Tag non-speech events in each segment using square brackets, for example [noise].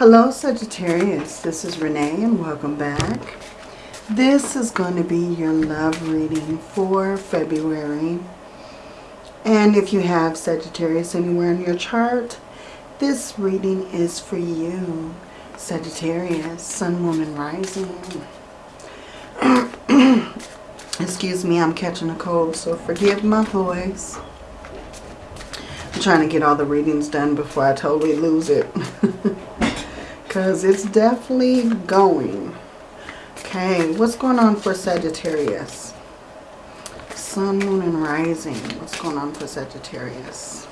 Hello Sagittarius, this is Renee and welcome back. This is going to be your love reading for February. And if you have Sagittarius anywhere in your chart, this reading is for you. Sagittarius, Sun, and Rising. [clears throat] Excuse me, I'm catching a cold, so forgive my voice. I'm trying to get all the readings done before I totally lose it. [laughs] because it's definitely going. Okay, what's going on for Sagittarius? Sun, Moon, and Rising. What's going on for Sagittarius?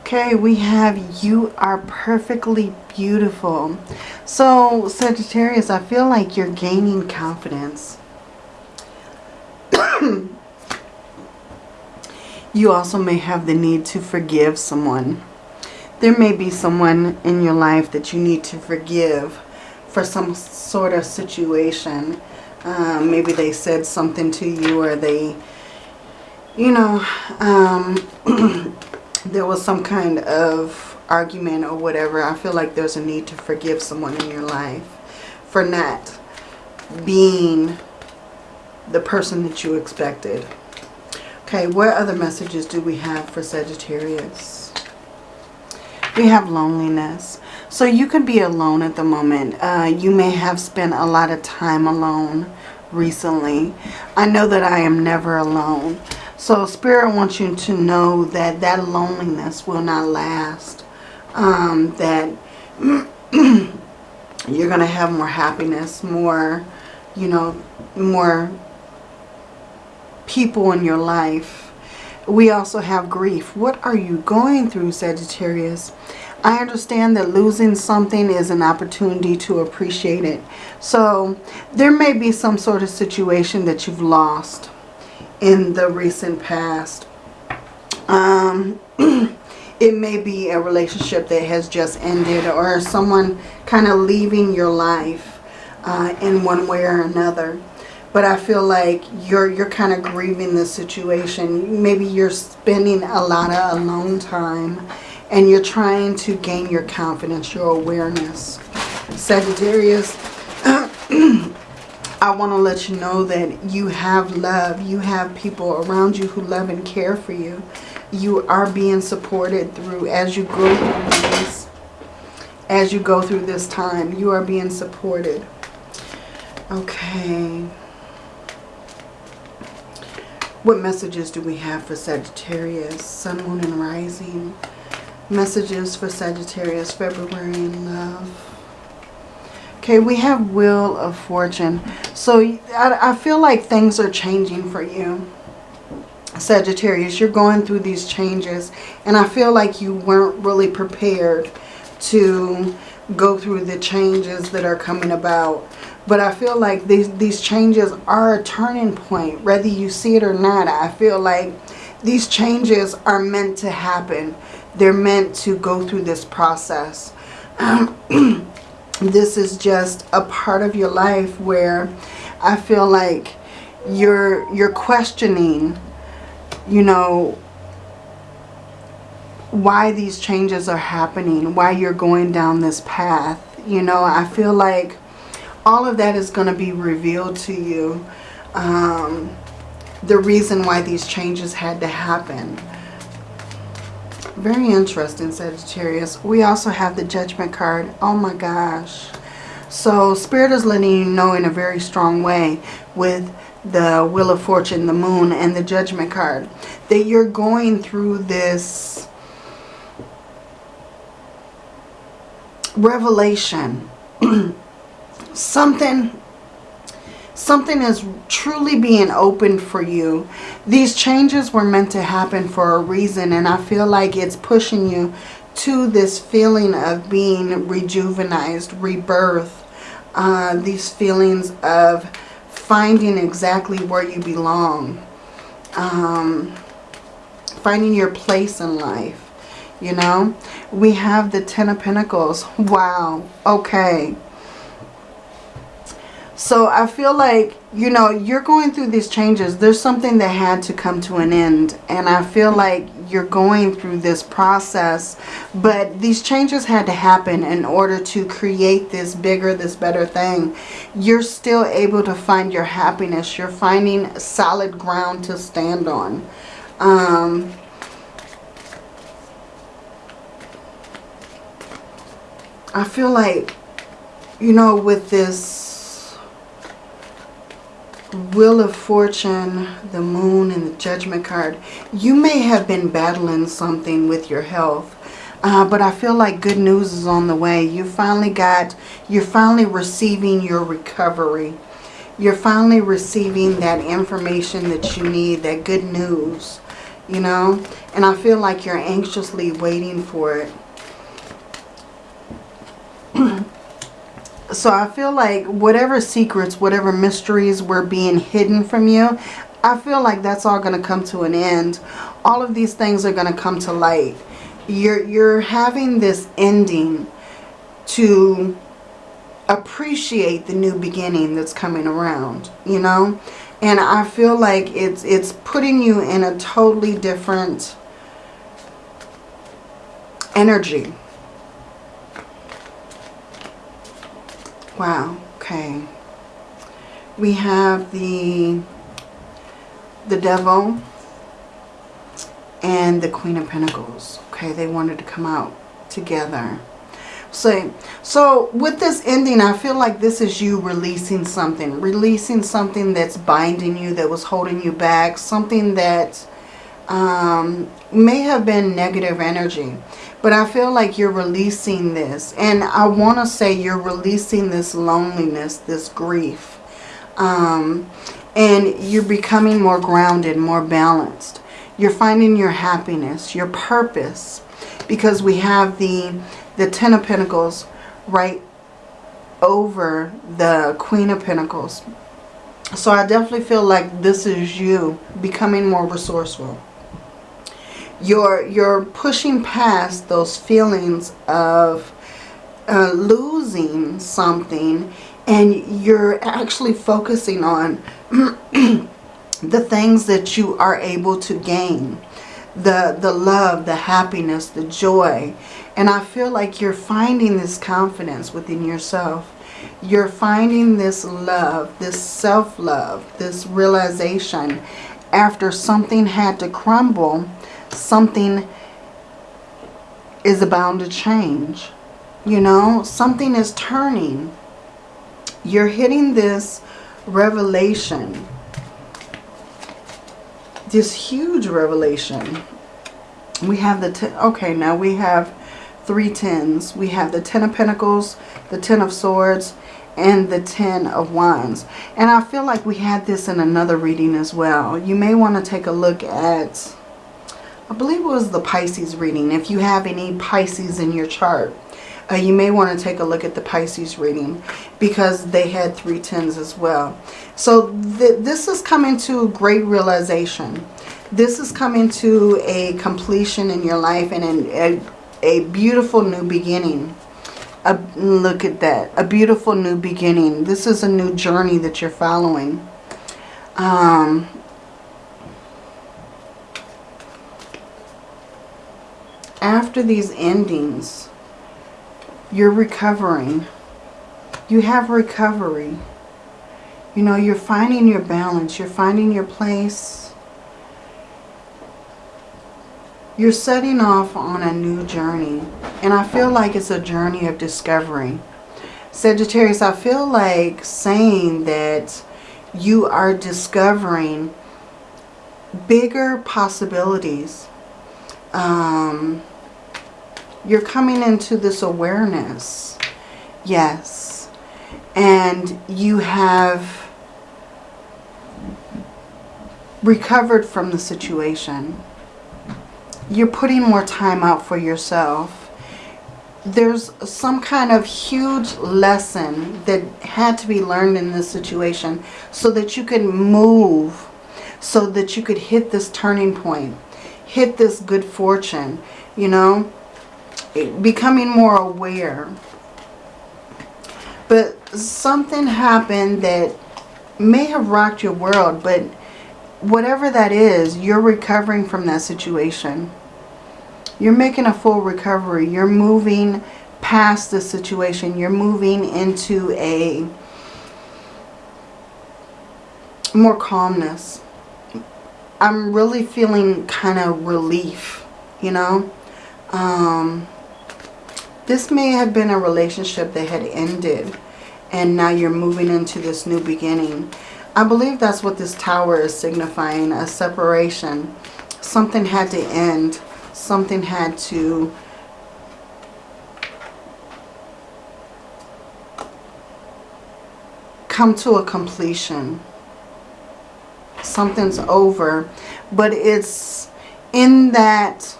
Okay, we have you are perfectly beautiful. So, Sagittarius, I feel like you're gaining confidence. [coughs] you also may have the need to forgive someone there may be someone in your life that you need to forgive for some sort of situation. Um, maybe they said something to you or they, you know, um, [clears throat] there was some kind of argument or whatever. I feel like there's a need to forgive someone in your life for not being the person that you expected. Okay, what other messages do we have for Sagittarius? We have loneliness. So you could be alone at the moment. Uh, you may have spent a lot of time alone recently. I know that I am never alone. So Spirit wants you to know that that loneliness will not last. Um, that [clears throat] you're going to have more happiness, more, you know, more people in your life we also have grief. What are you going through, Sagittarius? I understand that losing something is an opportunity to appreciate it. So there may be some sort of situation that you've lost in the recent past. Um, [clears throat] it may be a relationship that has just ended or someone kind of leaving your life uh, in one way or another but I feel like you're you're kind of grieving the situation. Maybe you're spending a lot of alone time and you're trying to gain your confidence, your awareness. Sagittarius, [clears throat] I want to let you know that you have love. You have people around you who love and care for you. You are being supported through as you go through this, as you go through this time. You are being supported. Okay. What messages do we have for Sagittarius? Sun, Moon, and Rising. Messages for Sagittarius, February in love. Okay, we have Wheel of Fortune. So I, I feel like things are changing for you. Sagittarius, you're going through these changes. And I feel like you weren't really prepared to go through the changes that are coming about. But I feel like these, these changes are a turning point, whether you see it or not. I feel like these changes are meant to happen. They're meant to go through this process. Um, [clears throat] this is just a part of your life where I feel like you're you're questioning, you know, why these changes are happening, why you're going down this path. You know, I feel like all of that is going to be revealed to you. Um, the reason why these changes had to happen. Very interesting, Sagittarius. We also have the Judgment card. Oh my gosh. So Spirit is letting you know in a very strong way with the Wheel of Fortune, the Moon, and the Judgment card that you're going through this revelation. [clears throat] Something something is truly being opened for you. These changes were meant to happen for a reason and i feel like it's pushing you to this feeling of being rejuvenized rebirth uh, these feelings of finding exactly where you belong um, finding your place in life you know we have the ten of pentacles wow okay So I feel like, you know, you're going through these changes. There's something that had to come to an end. And I feel like you're going through this process. But these changes had to happen in order to create this bigger, this better thing. You're still able to find your happiness. You're finding solid ground to stand on. Um, I feel like, you know, with this Wheel of Fortune, the Moon, and the Judgment card, you may have been battling something with your health. Uh, but I feel like good news is on the way. You finally got, you're finally receiving your recovery. You're finally receiving that information that you need, that good news, you know. And I feel like you're anxiously waiting for it. So I feel like whatever secrets, whatever mysteries were being hidden from you, I feel like that's all going to come to an end. All of these things are going to come to light. You're, you're having this ending to appreciate the new beginning that's coming around, you know? And I feel like it's, it's putting you in a totally different energy Wow, okay. We have the the devil and the queen of pentacles. Okay, they wanted to come out together. So, so with this ending, I feel like this is you releasing something. Releasing something that's binding you, that was holding you back. Something that um, may have been negative energy. But I feel like you're releasing this. And I want to say you're releasing this loneliness, this grief. Um, and you're becoming more grounded, more balanced. You're finding your happiness, your purpose. Because we have the, the Ten of Pentacles right over the Queen of Pentacles. So I definitely feel like this is you becoming more resourceful you're you're pushing past those feelings of uh, losing something and you're actually focusing on [clears throat] the things that you are able to gain. The the love the happiness the joy. And I feel like you're finding this confidence within yourself. You're finding this love this self-love this realization after something had to crumble something is bound to change. You know, something is turning. You're hitting this revelation. This huge revelation. We have the, ten, okay, now we have three tens. We have the Ten of Pentacles, the Ten of Swords, and the Ten of Wands. And I feel like we had this in another reading as well. You may want to take a look at I believe it was the Pisces reading. If you have any Pisces in your chart, uh, you may want to take a look at the Pisces reading because they had three tens as well. So th this is coming to great realization. This is coming to a completion in your life and an, a, a beautiful new beginning. A, look at that. A beautiful new beginning. This is a new journey that you're following. Um, after these endings, you're recovering. You have recovery. You know, you're finding your balance. You're finding your place. You're setting off on a new journey. And I feel like it's a journey of discovery. Sagittarius, I feel like saying that you are discovering bigger possibilities. Um, you're coming into this awareness. Yes. And you have recovered from the situation. You're putting more time out for yourself. There's some kind of huge lesson that had to be learned in this situation so that you can move, so that you could hit this turning point, hit this good fortune, you know becoming more aware. But something happened that may have rocked your world, but whatever that is, you're recovering from that situation. You're making a full recovery. You're moving past the situation. You're moving into a more calmness. I'm really feeling kind of relief, you know. Um, this may have been a relationship that had ended and now you're moving into this new beginning. I believe that's what this tower is signifying, a separation. Something had to end. Something had to come to a completion. Something's over. But it's in that,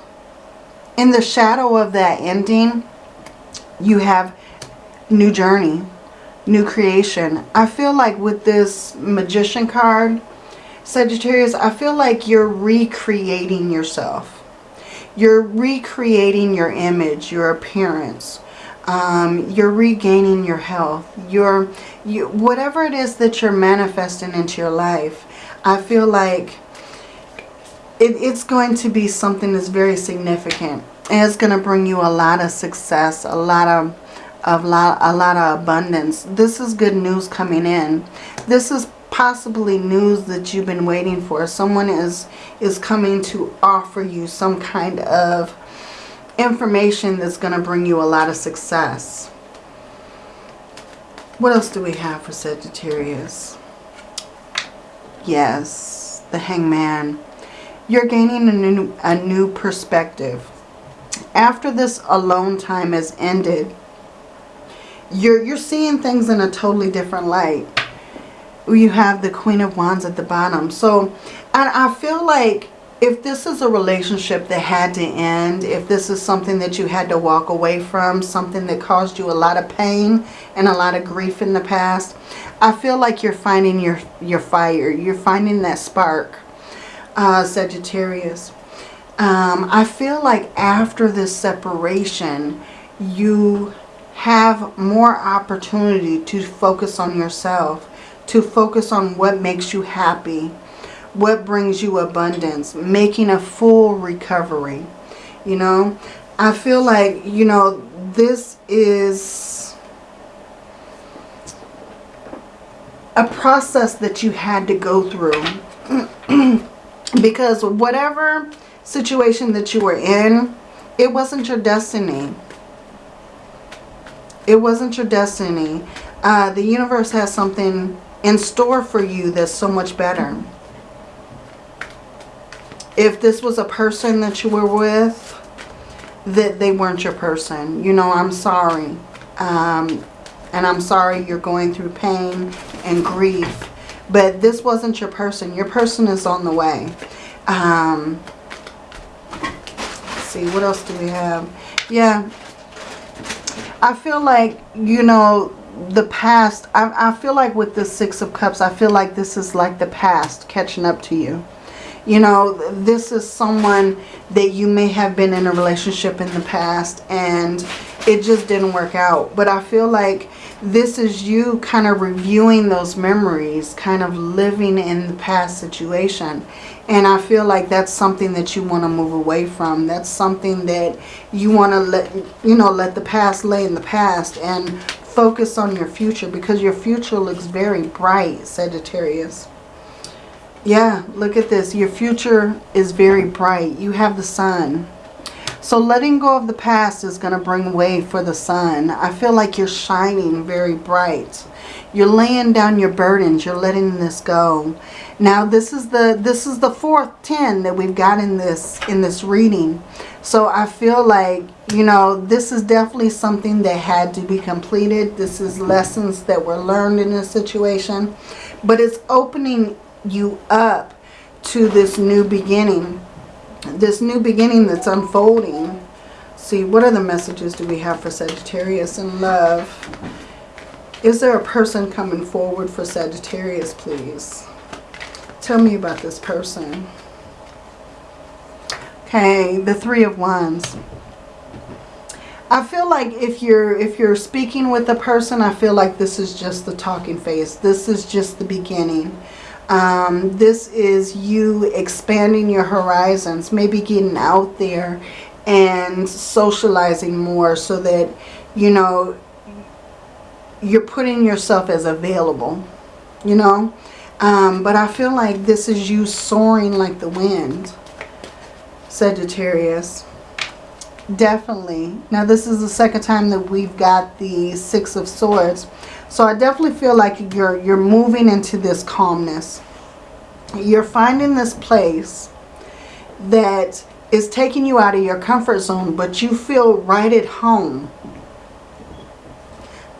in the shadow of that ending, you have new journey new creation. I feel like with this magician card, Sagittarius, I feel like you're recreating yourself. You're recreating your image, your appearance. Um, you're regaining your health. You're, you, whatever it is that you're manifesting into your life, I feel like it, it's going to be something that's very significant. It's going to bring you a lot of success, a lot of of lot, a lot of abundance. This is good news coming in. This is possibly news that you've been waiting for. Someone is, is coming to offer you some kind of information that's going to bring you a lot of success. What else do we have for Sagittarius? Yes, the hangman. You're gaining a new, a new perspective. After this alone time has ended, you're, you're seeing things in a totally different light. You have the Queen of Wands at the bottom. So I, I feel like if this is a relationship that had to end, if this is something that you had to walk away from, something that caused you a lot of pain and a lot of grief in the past, I feel like you're finding your, your fire. You're finding that spark, uh, Sagittarius. Um, I feel like after this separation, you have more opportunity to focus on yourself, to focus on what makes you happy, what brings you abundance, making a full recovery. You know, I feel like, you know, this is a process that you had to go through. [clears throat] because whatever situation that you were in, it wasn't your destiny. It wasn't your destiny. Uh, the universe has something in store for you that's so much better. If this was a person that you were with, that they weren't your person. You know, I'm sorry. Um, and I'm sorry you're going through pain and grief. But this wasn't your person. Your person is on the way. Um, see, what else do we have? Yeah, I feel like, you know, the past, I, I feel like with the Six of Cups, I feel like this is like the past catching up to you. You know, this is someone that you may have been in a relationship in the past and it just didn't work out. But I feel like this is you kind of reviewing those memories, kind of living in the past situation. And I feel like that's something that you want to move away from. That's something that you want to let, you know, let the past lay in the past and focus on your future because your future looks very bright, Sagittarius. Yeah, look at this. Your future is very bright. You have the sun. So letting go of the past is going to bring way for the sun. I feel like you're shining very bright. You're laying down your burdens. You're letting this go. Now this is the this is the fourth 10 that we've got in this in this reading. So I feel like, you know, this is definitely something that had to be completed. This is lessons that were learned in this situation. But it's opening you up to this new beginning. This new beginning that's unfolding. See, what other messages do we have for Sagittarius in love? Is there a person coming forward for Sagittarius, please? Tell me about this person. Okay, the Three of Wands. I feel like if you're if you're speaking with a person, I feel like this is just the talking phase. This is just the beginning. Um, this is you expanding your horizons, maybe getting out there and socializing more so that, you know, you're putting yourself as available, you know. Um, but I feel like this is you soaring like the wind, Sagittarius. Definitely. Now this is the second time that we've got the Six of Swords. So I definitely feel like you're you're moving into this calmness. You're finding this place that is taking you out of your comfort zone, but you feel right at home.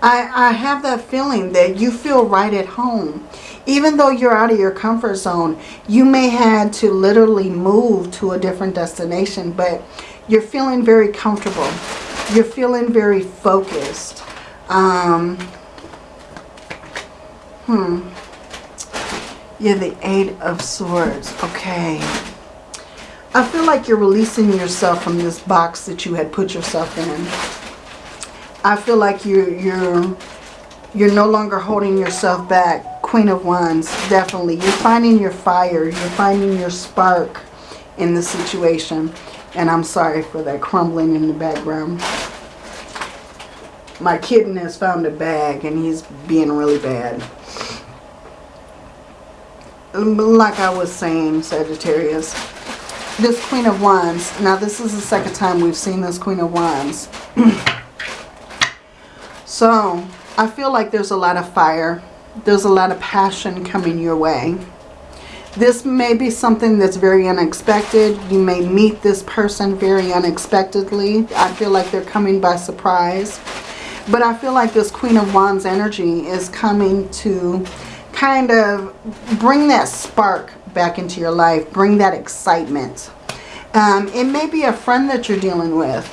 I, I have that feeling that you feel right at home. Even though you're out of your comfort zone, you may had to literally move to a different destination, but you're feeling very comfortable. You're feeling very focused. Um, hmm. Yeah, the Eight of Swords. Okay. I feel like you're releasing yourself from this box that you had put yourself in. I feel like you're you're you're no longer holding yourself back. Queen of Wands, definitely. You're finding your fire. You're finding your spark in the situation. And I'm sorry for that crumbling in the background. My kitten has found a bag and he's being really bad. Like I was saying, Sagittarius, this Queen of Wands, now this is the second time we've seen this Queen of Wands. [clears throat] so, I feel like there's a lot of fire. There's a lot of passion coming your way. This may be something that's very unexpected. You may meet this person very unexpectedly. I feel like they're coming by surprise. But I feel like this Queen of Wands energy is coming to kind of bring that spark back into your life. Bring that excitement. Um, it may be a friend that you're dealing with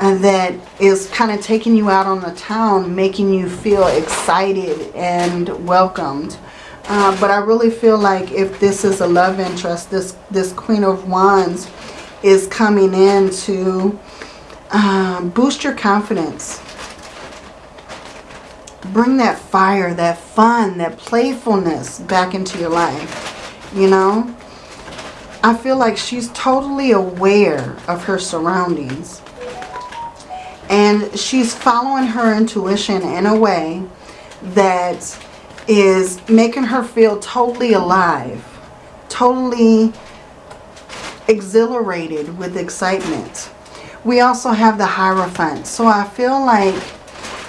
uh, that is kind of taking you out on the town, making you feel excited and welcomed. Uh, but I really feel like if this is a love interest, this, this Queen of Wands is coming in to um, boost your confidence. Bring that fire, that fun, that playfulness back into your life. You know? I feel like she's totally aware of her surroundings. And she's following her intuition in a way that is making her feel totally alive, totally exhilarated with excitement. We also have the Hierophant. So I feel like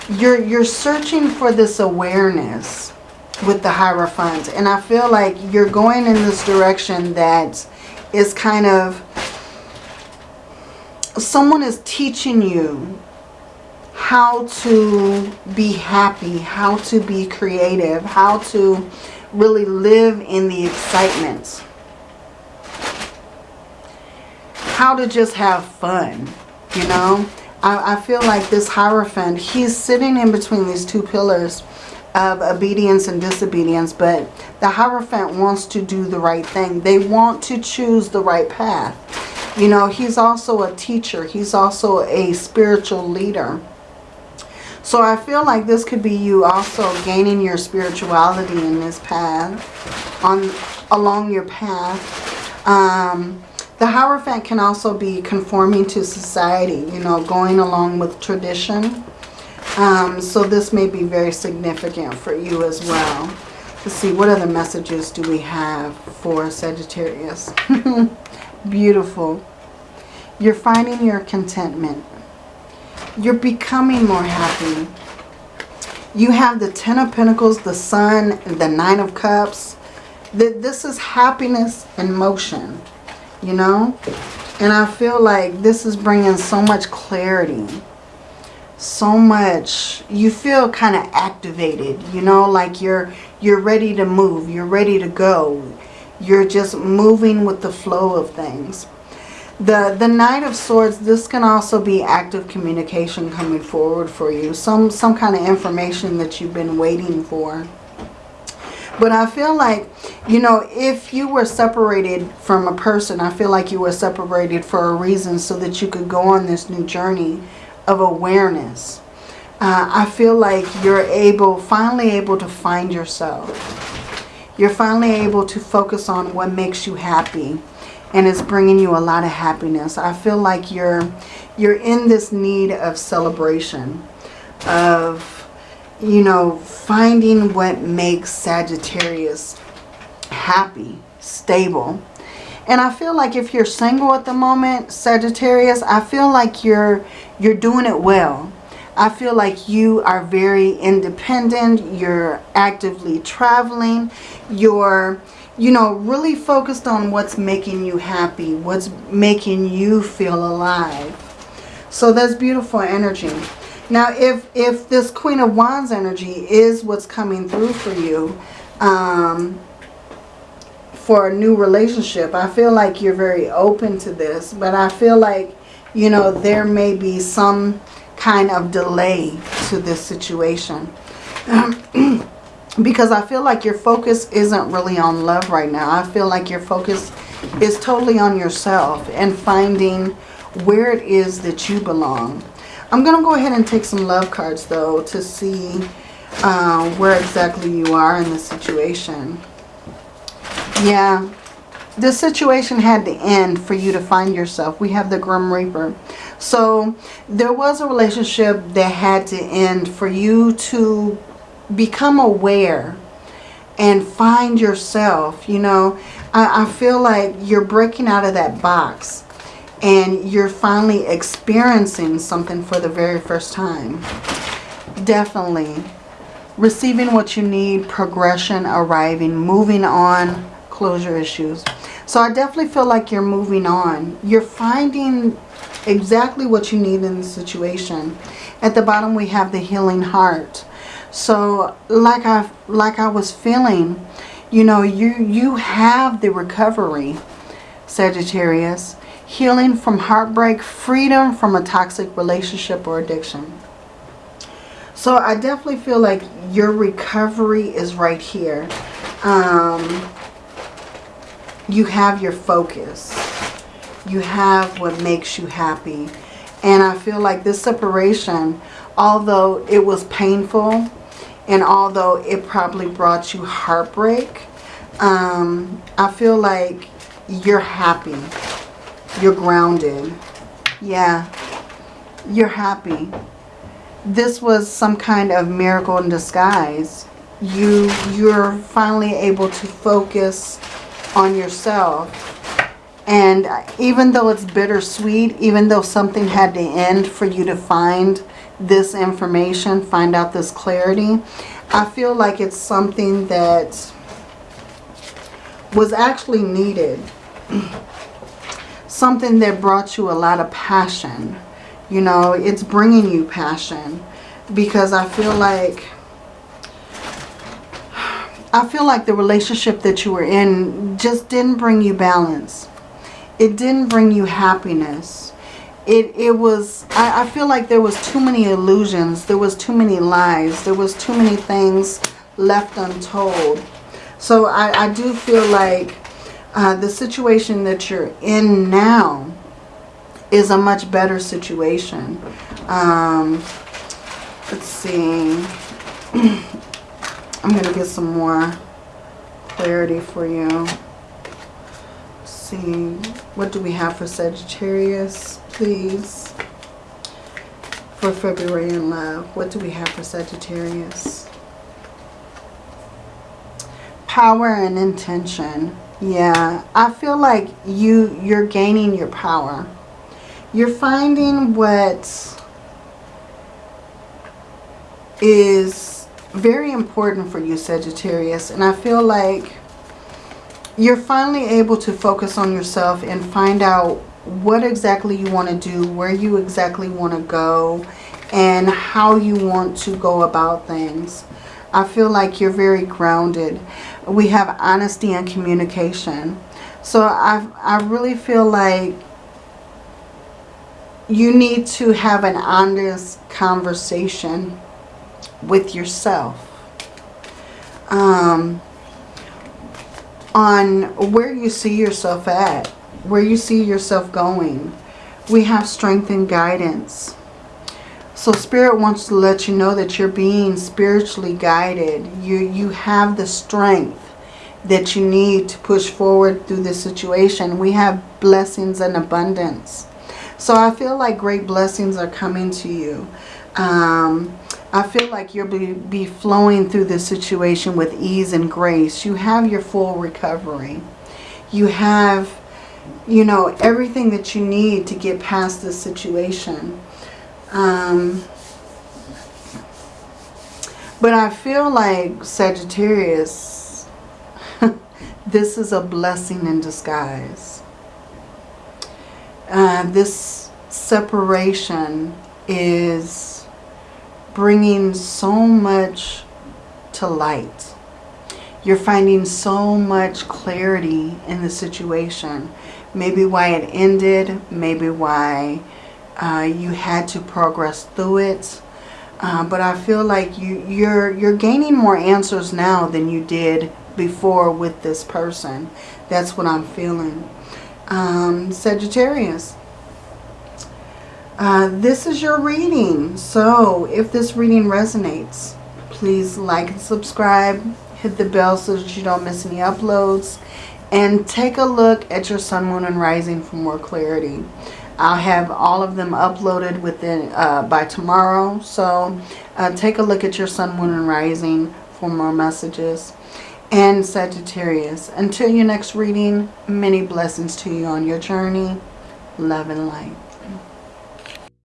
you're, you're searching for this awareness with the Hierophant. And I feel like you're going in this direction that is kind of... Someone is teaching you how to be happy, how to be creative, how to really live in the excitement. How to just have fun, you know. I, I feel like this Hierophant, he's sitting in between these two pillars of obedience and disobedience, but the Hierophant wants to do the right thing. They want to choose the right path. You know, he's also a teacher. He's also a spiritual leader. So I feel like this could be you also gaining your spirituality in this path, on along your path. Um, the Hierophant can also be conforming to society, you know, going along with tradition. Um, so this may be very significant for you as well. Let's see, what other messages do we have for Sagittarius? [laughs] Beautiful. You're finding your contentment you're becoming more happy. You have the Ten of Pentacles, the Sun, the Nine of Cups. This is happiness in motion, you know? And I feel like this is bringing so much clarity. So much. You feel kind of activated, you know? Like you're, you're ready to move. You're ready to go. You're just moving with the flow of things. The, the Knight of Swords, this can also be active communication coming forward for you. Some, some kind of information that you've been waiting for. But I feel like, you know, if you were separated from a person, I feel like you were separated for a reason so that you could go on this new journey of awareness. Uh, I feel like you're able, finally able to find yourself. You're finally able to focus on what makes you happy and it's bringing you a lot of happiness. I feel like you're you're in this need of celebration of you know finding what makes Sagittarius happy, stable. And I feel like if you're single at the moment, Sagittarius, I feel like you're you're doing it well. I feel like you are very independent. You're actively traveling. You're, you know, really focused on what's making you happy, what's making you feel alive. So that's beautiful energy. Now, if, if this Queen of Wands energy is what's coming through for you, um, for a new relationship, I feel like you're very open to this. But I feel like, you know, there may be some kind of delay to this situation. [clears throat] because I feel like your focus isn't really on love right now. I feel like your focus is totally on yourself and finding where it is that you belong. I'm going to go ahead and take some love cards, though, to see uh, where exactly you are in the situation. Yeah, this situation had to end for you to find yourself. We have the Grim Reaper. So there was a relationship that had to end for you to become aware and find yourself. You know, I, I feel like you're breaking out of that box and you're finally experiencing something for the very first time. Definitely. Receiving what you need, progression, arriving, moving on, closure issues. So I definitely feel like you're moving on. You're finding exactly what you need in the situation. At the bottom we have the healing heart. So like I like I was feeling, you know, you you have the recovery, Sagittarius. Healing from heartbreak, freedom from a toxic relationship or addiction. So I definitely feel like your recovery is right here. Um, you have your focus. You have what makes you happy. And I feel like this separation, although it was painful and although it probably brought you heartbreak, um, I feel like you're happy. You're grounded. Yeah, you're happy. This was some kind of miracle in disguise. You, you're finally able to focus on yourself. And even though it's bittersweet, even though something had to end for you to find this information, find out this clarity, I feel like it's something that was actually needed. [clears throat] something that brought you a lot of passion. You know, it's bringing you passion. Because I feel like I feel like the relationship that you were in just didn't bring you balance. It didn't bring you happiness. It, it was, I, I feel like there was too many illusions. There was too many lies. There was too many things left untold. So I, I do feel like uh, the situation that you're in now is a much better situation. Um, let's see. [clears throat] I'm going to get some more clarity for you. Let's see, what do we have for Sagittarius, please? For February in love, what do we have for Sagittarius? Power and intention. Yeah, I feel like you, you're gaining your power. You're finding what is very important for you, Sagittarius. And I feel like you're finally able to focus on yourself and find out what exactly you want to do, where you exactly want to go, and how you want to go about things. I feel like you're very grounded. We have honesty and communication. So I, I really feel like you need to have an honest conversation with yourself um, on where you see yourself at, where you see yourself going. We have strength and guidance. So Spirit wants to let you know that you're being spiritually guided. You, you have the strength that you need to push forward through this situation. We have blessings and abundance. So I feel like great blessings are coming to you. Um, I feel like you'll be, be flowing through this situation with ease and grace. You have your full recovery. You have, you know, everything that you need to get past this situation. Um, but I feel like Sagittarius, [laughs] this is a blessing in disguise. Uh, this separation is bringing so much to light. You're finding so much clarity in the situation. Maybe why it ended, maybe why uh, you had to progress through it. Uh, but I feel like you, you're, you're gaining more answers now than you did before with this person. That's what I'm feeling. Um, Sagittarius. Uh, this is your reading. So if this reading resonates, please like and subscribe. Hit the bell so that you don't miss any uploads. And take a look at your sun, moon, and rising for more clarity. I'll have all of them uploaded within uh, by tomorrow. So uh, take a look at your sun, moon, and rising for more messages. And Sagittarius, until your next reading, many blessings to you on your journey. Love and light.